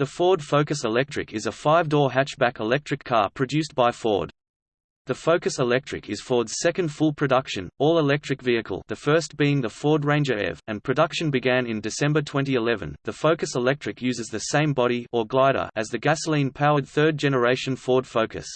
The Ford Focus Electric is a five-door hatchback electric car produced by Ford. The Focus Electric is Ford's second full production, all-electric vehicle the first being the Ford Ranger EV, and production began in December 2011. The Focus Electric uses the same body or glider as the gasoline-powered third-generation Ford Focus.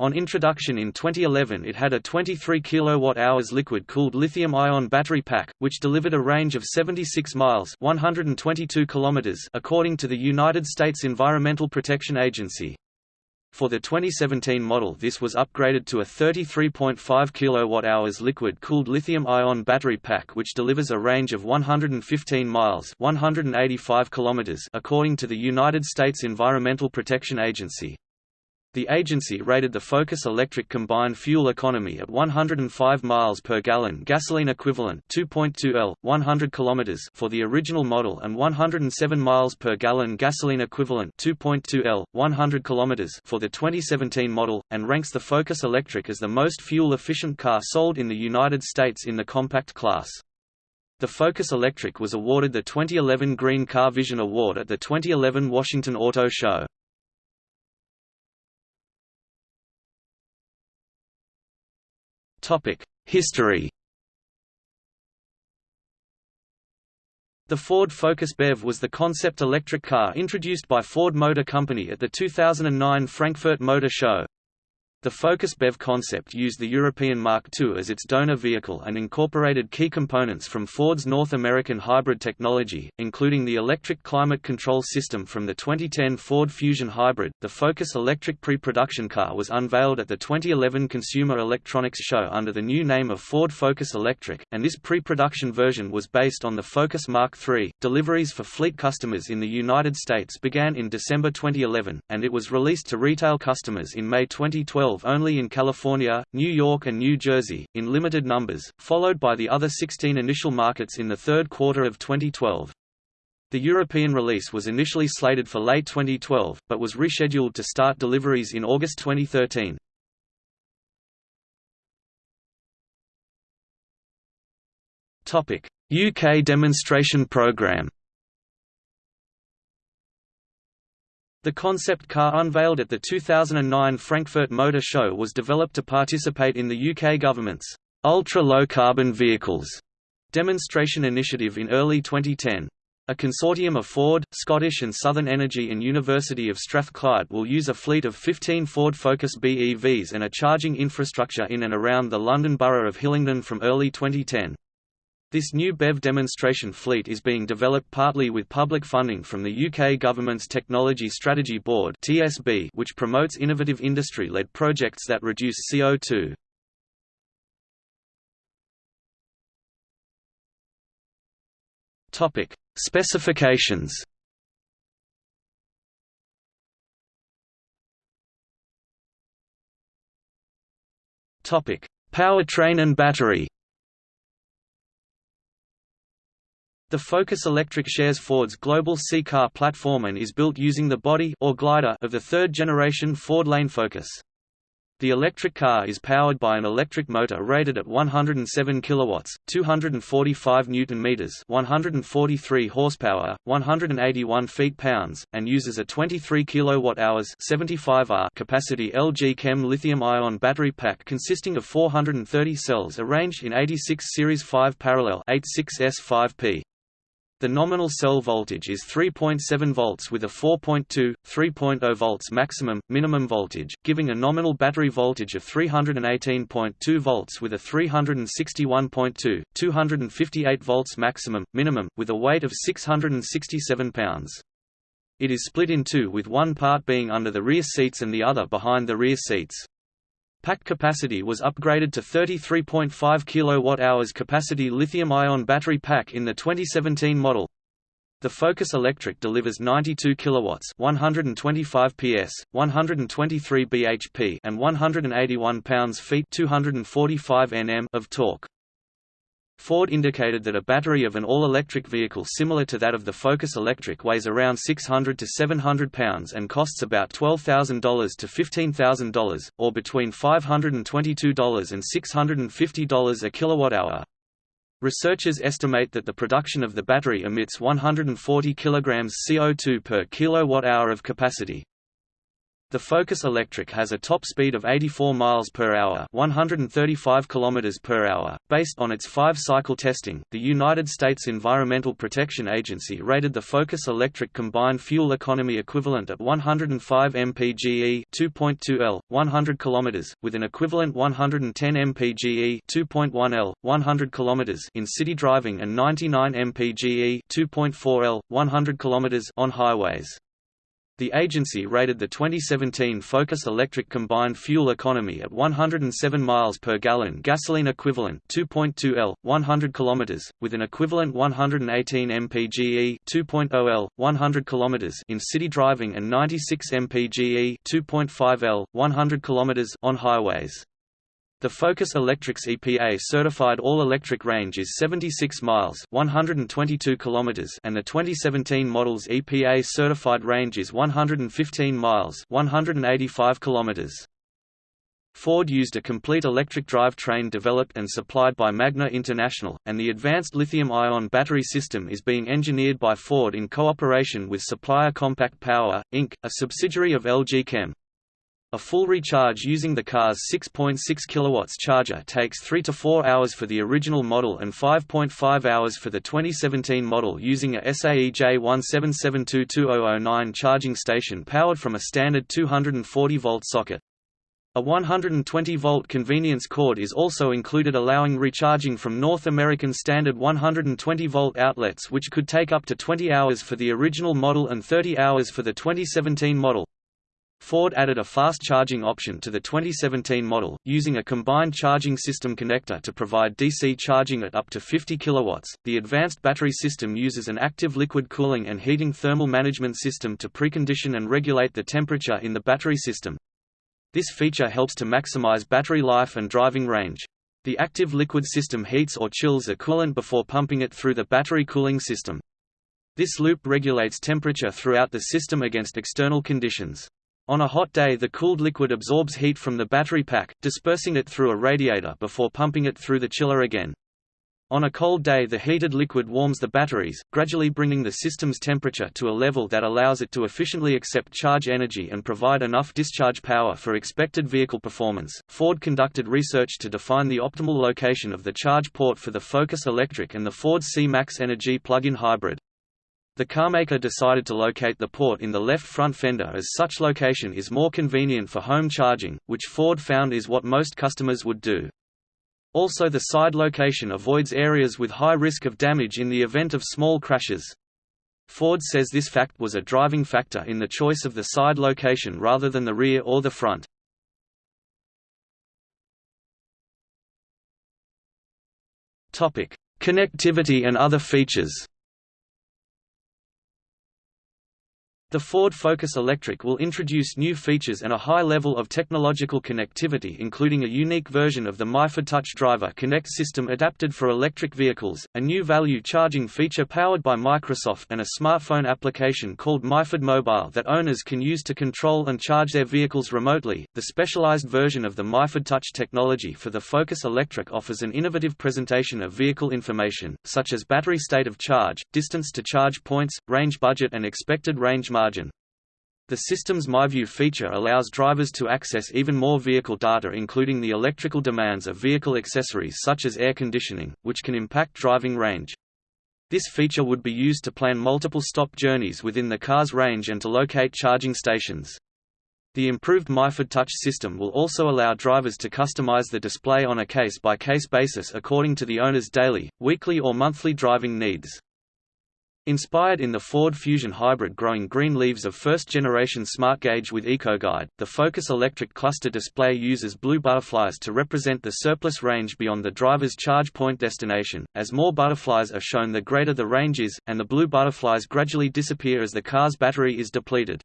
On introduction in 2011 it had a 23 kWh liquid-cooled lithium-ion battery pack, which delivered a range of 76 miles 122 kilometers according to the United States Environmental Protection Agency. For the 2017 model this was upgraded to a 33.5 kWh liquid-cooled lithium-ion battery pack which delivers a range of 115 miles 185 kilometers according to the United States Environmental Protection Agency. The agency rated the Focus electric combined fuel economy at 105 miles per gallon gasoline equivalent 2.2 L 100 kilometers for the original model and 107 miles per gallon gasoline equivalent 2.2 L 100 kilometers for the 2017 model and ranks the Focus electric as the most fuel efficient car sold in the United States in the compact class. The Focus Electric was awarded the 2011 Green Car Vision Award at the 2011 Washington Auto Show. History The Ford Focus BEV was the concept electric car introduced by Ford Motor Company at the 2009 Frankfurt Motor Show. The Focus BEV concept used the European Mark II as its donor vehicle and incorporated key components from Ford's North American hybrid technology, including the electric climate control system from the 2010 Ford Fusion Hybrid. The Focus electric pre-production car was unveiled at the 2011 Consumer Electronics Show under the new name of Ford Focus Electric, and this pre-production version was based on the Focus Mark III. Deliveries for fleet customers in the United States began in December 2011, and it was released to retail customers in May 2012 only in California, New York and New Jersey, in limited numbers, followed by the other 16 initial markets in the third quarter of 2012. The European release was initially slated for late 2012, but was rescheduled to start deliveries in August 2013. UK demonstration programme The concept car unveiled at the 2009 Frankfurt Motor Show was developed to participate in the UK government's ultra-low carbon vehicles demonstration initiative in early 2010. A consortium of Ford, Scottish and Southern Energy and University of Strathclyde will use a fleet of 15 Ford Focus BEVs and a charging infrastructure in and around the London Borough of Hillingdon from early 2010. This new BEV demonstration fleet is being developed partly with public funding from the UK government's Technology Strategy Board (TSB), which promotes innovative industry-led projects that reduce CO2. Topic: Specifications. Topic: Powertrain and battery. The Focus Electric shares Ford's global C-Car platform and is built using the body or glider of the third-generation Ford Lane Focus. The electric car is powered by an electric motor rated at 107 kilowatts, 245 newton meters, 143 horsepower, 181 feet-pounds, and uses a 23 kilowatt-hours, 75 Ah capacity LG Chem lithium-ion battery pack consisting of 430 cells arranged in 86 series 5 parallel 86S5P. The nominal cell voltage is 3.7 volts with a 4.2, 3.0 volts maximum, minimum voltage, giving a nominal battery voltage of 318.2 volts with a 361.2, 258 volts maximum, minimum, with a weight of 667 pounds. It is split in two with one part being under the rear seats and the other behind the rear seats. Pack capacity was upgraded to 33.5 kWh capacity lithium-ion battery pack in the 2017 model. The Focus Electric delivers 92 kilowatts, 125 PS, 123 bhp, and 181 pounds-feet, 245 Nm of torque. Ford indicated that a battery of an all-electric vehicle similar to that of the Focus Electric weighs around 600 to 700 pounds and costs about $12,000 to $15,000, or between $522 and $650 a kilowatt-hour. Researchers estimate that the production of the battery emits 140 kg CO2 per kilowatt-hour of capacity. The Focus Electric has a top speed of 84 miles per hour, 135 kilometers per hour. Based on its 5-cycle testing, the United States Environmental Protection Agency rated the Focus Electric combined fuel economy equivalent at 105 mpge, 2.2 L, 100 kilometers, with an equivalent 110 mpge, 2.1 L, 100 kilometers in city driving and 99 mpge, 2.4 L, 100 kilometers on highways. The agency rated the 2017 Focus Electric combined fuel economy at 107 miles per gallon gasoline equivalent 2.2 L 100 kilometers with an equivalent 118 mpge 2.0 L 100 kilometers in city driving and 96 mpge 2.5 L 100 kilometers on highways. The Focus Electric's EPA-certified all-electric range is 76 miles 122 kilometers and the 2017 model's EPA-certified range is 115 miles 185 kilometers. Ford used a complete electric drivetrain developed and supplied by Magna International, and the advanced lithium-ion battery system is being engineered by Ford in cooperation with supplier Compact Power, Inc., a subsidiary of LG Chem. A full recharge using the car's 6.6 kW charger takes 3 to 4 hours for the original model and 5.5 hours for the 2017 model using a SAE J177220009 charging station powered from a standard 240-volt socket. A 120-volt convenience cord is also included allowing recharging from North American standard 120-volt outlets which could take up to 20 hours for the original model and 30 hours for the 2017 model. Ford added a fast charging option to the 2017 model, using a combined charging system connector to provide DC charging at up to 50 kW. The advanced battery system uses an active liquid cooling and heating thermal management system to precondition and regulate the temperature in the battery system. This feature helps to maximize battery life and driving range. The active liquid system heats or chills a coolant before pumping it through the battery cooling system. This loop regulates temperature throughout the system against external conditions. On a hot day the cooled liquid absorbs heat from the battery pack, dispersing it through a radiator before pumping it through the chiller again. On a cold day the heated liquid warms the batteries, gradually bringing the system's temperature to a level that allows it to efficiently accept charge energy and provide enough discharge power for expected vehicle performance. Ford conducted research to define the optimal location of the charge port for the Focus Electric and the Ford C-Max Energy plug-in hybrid. The carmaker decided to locate the port in the left front fender as such location is more convenient for home charging, which Ford found is what most customers would do. Also the side location avoids areas with high risk of damage in the event of small crashes. Ford says this fact was a driving factor in the choice of the side location rather than the rear or the front. Connectivity and other features The Ford Focus Electric will introduce new features and a high level of technological connectivity including a unique version of the MyFord Touch Driver Connect system adapted for electric vehicles, a new value charging feature powered by Microsoft and a smartphone application called MyFord Mobile that owners can use to control and charge their vehicles remotely. The specialized version of the MyFord Touch technology for the Focus Electric offers an innovative presentation of vehicle information, such as battery state of charge, distance to charge points, range budget and expected range. The system's MyView feature allows drivers to access even more vehicle data including the electrical demands of vehicle accessories such as air conditioning, which can impact driving range. This feature would be used to plan multiple stop journeys within the car's range and to locate charging stations. The improved MyFord Touch system will also allow drivers to customize the display on a case-by-case -case basis according to the owner's daily, weekly or monthly driving needs. Inspired in the Ford Fusion hybrid growing green leaves of first-generation SmartGauge with EcoGuide, the Focus Electric cluster display uses blue butterflies to represent the surplus range beyond the driver's charge point destination. As more butterflies are shown the greater the range is, and the blue butterflies gradually disappear as the car's battery is depleted.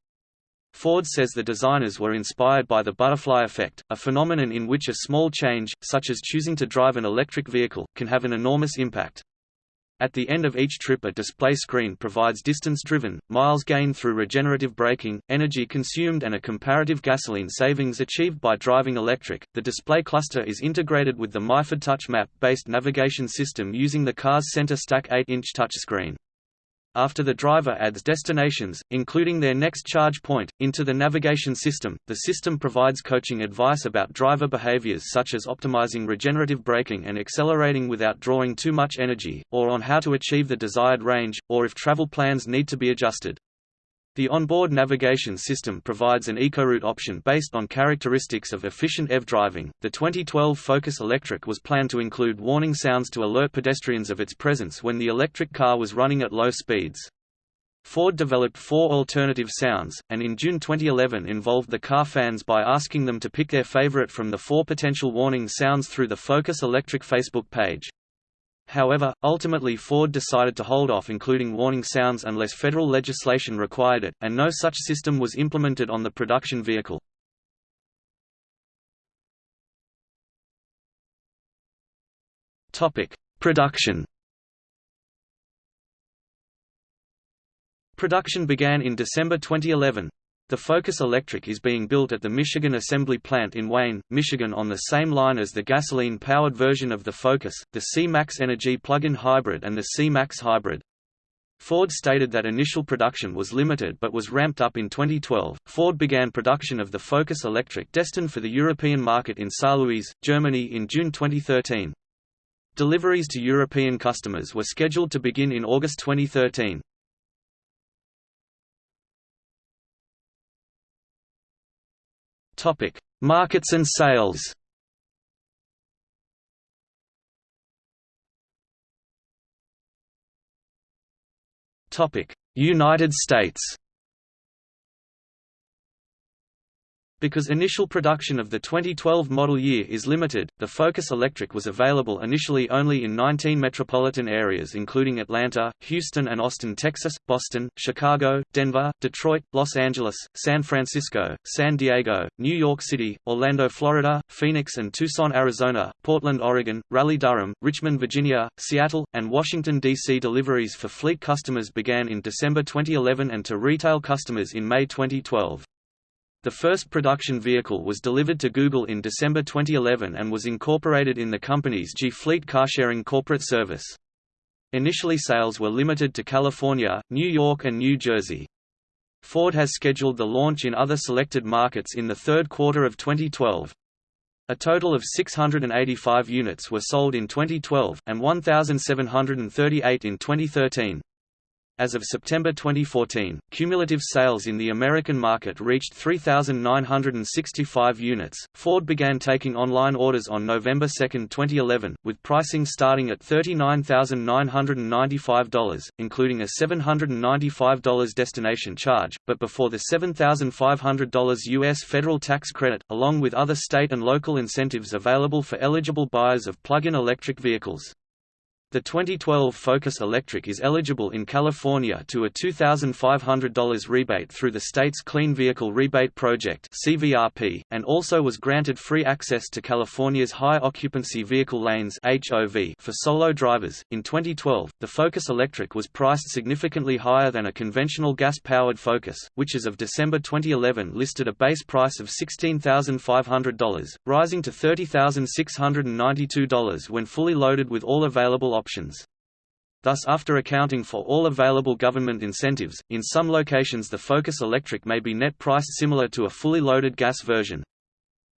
Ford says the designers were inspired by the butterfly effect, a phenomenon in which a small change, such as choosing to drive an electric vehicle, can have an enormous impact. At the end of each trip a display screen provides distance driven, miles gained through regenerative braking, energy consumed and a comparative gasoline savings achieved by driving electric. The display cluster is integrated with the Myford Touch Map-based navigation system using the car's center stack 8-inch touchscreen after the driver adds destinations, including their next charge point, into the navigation system, the system provides coaching advice about driver behaviors such as optimizing regenerative braking and accelerating without drawing too much energy, or on how to achieve the desired range, or if travel plans need to be adjusted. The onboard navigation system provides an EcoRoute option based on characteristics of efficient EV driving. The 2012 Focus Electric was planned to include warning sounds to alert pedestrians of its presence when the electric car was running at low speeds. Ford developed four alternative sounds, and in June 2011 involved the car fans by asking them to pick their favorite from the four potential warning sounds through the Focus Electric Facebook page. However, ultimately Ford decided to hold off including warning sounds unless federal legislation required it, and no such system was implemented on the production vehicle. Production Production began in December 2011. The Focus Electric is being built at the Michigan Assembly Plant in Wayne, Michigan on the same line as the gasoline-powered version of the Focus, the C-Max Energy plug-in hybrid and the C-Max Hybrid. Ford stated that initial production was limited but was ramped up in 2012. Ford began production of the Focus Electric destined for the European market in Saarlouis, Germany in June 2013. Deliveries to European customers were scheduled to begin in August 2013. Topic: Markets and sales. Topic: United States. Because initial production of the 2012 model year is limited, the Focus Electric was available initially only in 19 metropolitan areas including Atlanta, Houston and Austin, Texas, Boston, Chicago, Denver, Detroit, Los Angeles, San Francisco, San Diego, New York City, Orlando, Florida, Phoenix and Tucson, Arizona, Portland, Oregon, Raleigh-Durham, Richmond, Virginia, Seattle, and Washington, D.C. Deliveries for fleet customers began in December 2011 and to retail customers in May 2012. The first production vehicle was delivered to Google in December 2011 and was incorporated in the company's G-Fleet carsharing corporate service. Initially sales were limited to California, New York and New Jersey. Ford has scheduled the launch in other selected markets in the third quarter of 2012. A total of 685 units were sold in 2012, and 1,738 in 2013. As of September 2014, cumulative sales in the American market reached 3,965 units. Ford began taking online orders on November 2, 2011, with pricing starting at $39,995, including a $795 destination charge, but before the $7,500 U.S. federal tax credit, along with other state and local incentives available for eligible buyers of plug-in electric vehicles. The 2012 Focus Electric is eligible in California to a $2,500 rebate through the state's Clean Vehicle Rebate Project (CVRP), and also was granted free access to California's High Occupancy Vehicle Lanes (HOV) for solo drivers. In 2012, the Focus Electric was priced significantly higher than a conventional gas-powered Focus, which as of December 2011 listed a base price of $16,500, rising to $30,692 when fully loaded with all available options options. Thus after accounting for all available government incentives, in some locations the Focus Electric may be net priced similar to a fully loaded gas version.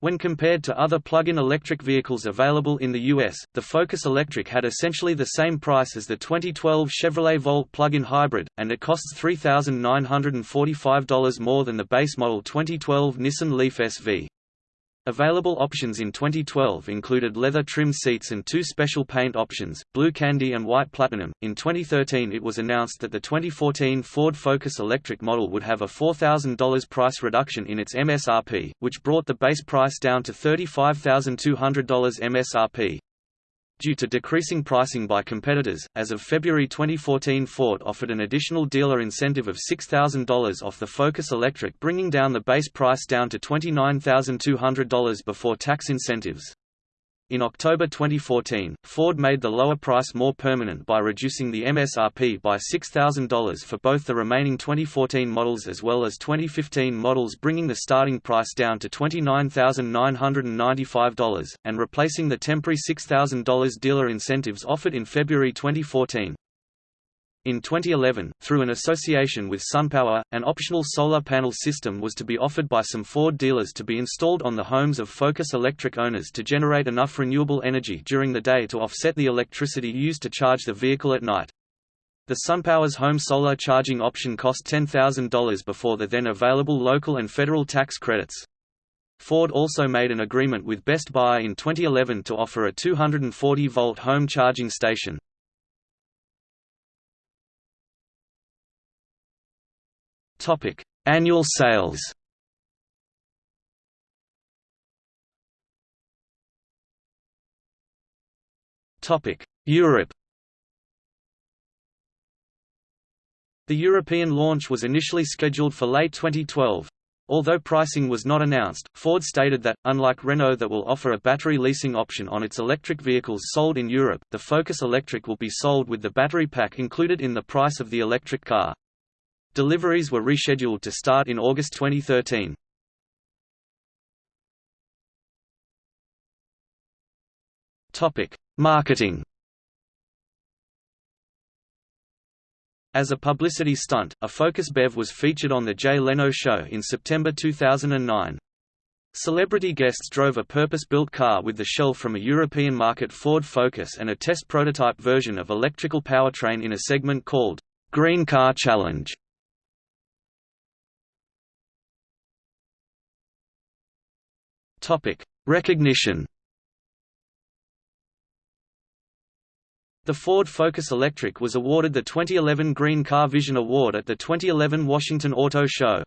When compared to other plug-in electric vehicles available in the U.S., the Focus Electric had essentially the same price as the 2012 Chevrolet Volt plug-in hybrid, and it costs $3,945 more than the base model 2012 Nissan Leaf SV. Available options in 2012 included leather trim seats and two special paint options, blue candy and white platinum. In 2013, it was announced that the 2014 Ford Focus electric model would have a $4,000 price reduction in its MSRP, which brought the base price down to $35,200 MSRP. Due to decreasing pricing by competitors, as of February 2014 Ford offered an additional dealer incentive of $6,000 off the Focus Electric bringing down the base price down to $29,200 before tax incentives. In October 2014, Ford made the lower price more permanent by reducing the MSRP by $6,000 for both the remaining 2014 models as well as 2015 models bringing the starting price down to $29,995, and replacing the temporary $6,000 dealer incentives offered in February 2014. In 2011, through an association with SunPower, an optional solar panel system was to be offered by some Ford dealers to be installed on the homes of Focus Electric owners to generate enough renewable energy during the day to offset the electricity used to charge the vehicle at night. The SunPower's home solar charging option cost $10,000 before the then available local and federal tax credits. Ford also made an agreement with Best Buy in 2011 to offer a 240-volt home charging station. Topic: Annual sales. Topic: Europe. The European launch was initially scheduled for late 2012. Although pricing was not announced, Ford stated that, unlike Renault that will offer a battery leasing option on its electric vehicles sold in Europe, the Focus Electric will be sold with the battery pack included in the price of the electric car. Deliveries were rescheduled to start in August 2013. Topic: Marketing. As a publicity stunt, a Focus BEV was featured on The Jay Leno Show in September 2009. Celebrity guests drove a purpose-built car with the shell from a European market Ford Focus and a test prototype version of electrical powertrain in a segment called Green Car Challenge. Topic: Recognition. The Ford Focus Electric was awarded the 2011 Green Car Vision Award at the 2011 Washington Auto Show.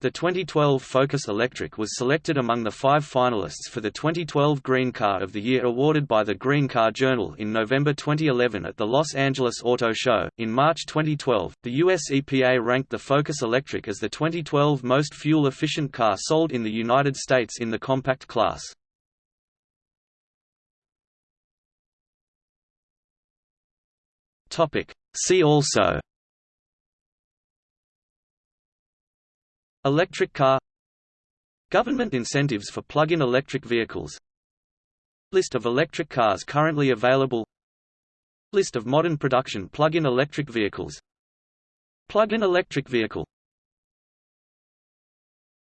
The 2012 Focus Electric was selected among the five finalists for the 2012 Green Car of the Year awarded by the Green Car Journal in November 2011 at the Los Angeles Auto Show. In March 2012, the US EPA ranked the Focus Electric as the 2012 most fuel efficient car sold in the United States in the compact class. See also Electric car Government incentives for plug-in electric vehicles List of electric cars currently available List of modern production plug-in electric vehicles Plug-in electric vehicle